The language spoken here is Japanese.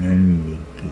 何言って？